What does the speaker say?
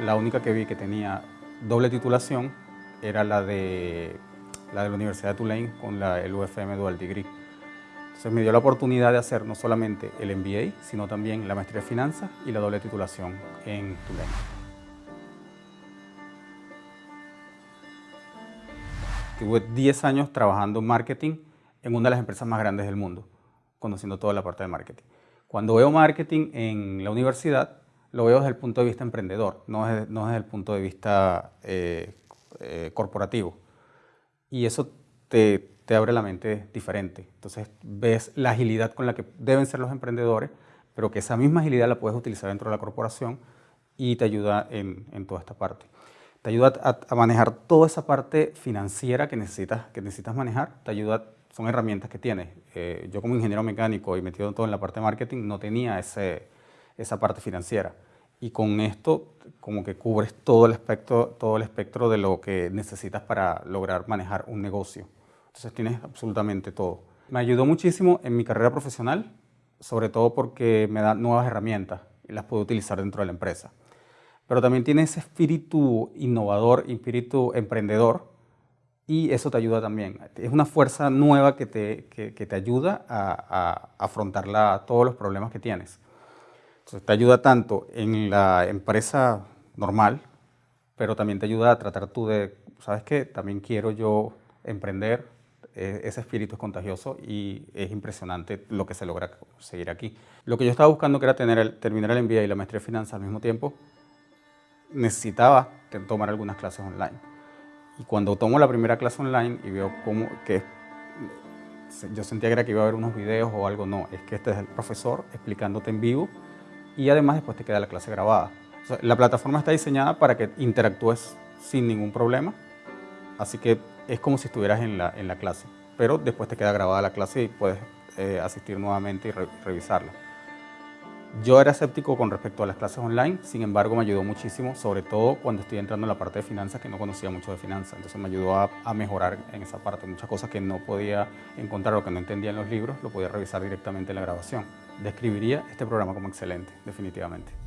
la única que vi que tenía doble titulación era la de la, de la Universidad de Tulane con la, el UFM Dual Degree. Entonces me dio la oportunidad de hacer no solamente el MBA, sino también la maestría de finanzas y la doble titulación en Tulane. Tuve 10 años trabajando en marketing en una de las empresas más grandes del mundo, conociendo toda la parte de marketing. Cuando veo marketing en la universidad, lo veo desde el punto de vista emprendedor, no desde, no desde el punto de vista eh, eh, corporativo. Y eso te, te abre la mente diferente. Entonces ves la agilidad con la que deben ser los emprendedores, pero que esa misma agilidad la puedes utilizar dentro de la corporación y te ayuda en, en toda esta parte. Te ayuda a, a, manejar toda esa parte financiera que necesitas, que necesitas manejar, te ayuda, son herramientas que tienes. Eh, yo como ingeniero mecánico y metido todo en la parte de marketing no tenía ese, esa parte financiera. Y con esto como que cubres todo el, espectro, todo el espectro de lo que necesitas para lograr manejar un negocio. Entonces tienes absolutamente todo. Me ayudó muchísimo en mi carrera profesional, sobre todo porque me da nuevas herramientas y las puedo utilizar dentro de la empresa. Pero también tiene ese espíritu innovador, espíritu emprendedor, y eso te ayuda también. Es una fuerza nueva que te, que, que te ayuda a, a afrontar la, todos los problemas que tienes. Entonces te ayuda tanto en la empresa normal, pero también te ayuda a tratar tú de, ¿sabes qué? También quiero yo emprender, eh, ese espíritu es contagioso y es impresionante lo que se logra conseguir aquí. Lo que yo estaba buscando que era tener el, terminar el MBA y la maestría de finanzas al mismo tiempo, necesitaba tomar algunas clases online. Y cuando tomo la primera clase online y veo cómo, que yo sentía que era que iba a haber unos videos o algo, no, es que este es el profesor explicándote en vivo y además después te queda la clase grabada. La plataforma está diseñada para que interactúes sin ningún problema, así que es como si estuvieras en la, en la clase, pero después te queda grabada la clase y puedes eh, asistir nuevamente y re revisarla. Yo era escéptico con respecto a las clases online, sin embargo me ayudó muchísimo, sobre todo cuando estoy entrando en la parte de finanzas, que no conocía mucho de finanzas, entonces me ayudó a, a, mejorar en esa parte. Muchas cosas que no podía encontrar o que no entendía en los libros, lo podía revisar directamente en la grabación. Describiría este programa como excelente, definitivamente.